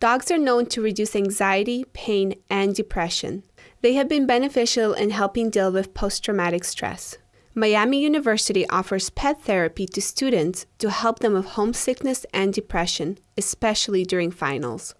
Dogs are known to reduce anxiety, pain, and depression. They have been beneficial in helping deal with post traumatic stress. Miami University offers pet therapy to students to help them with homesickness and depression, especially during finals.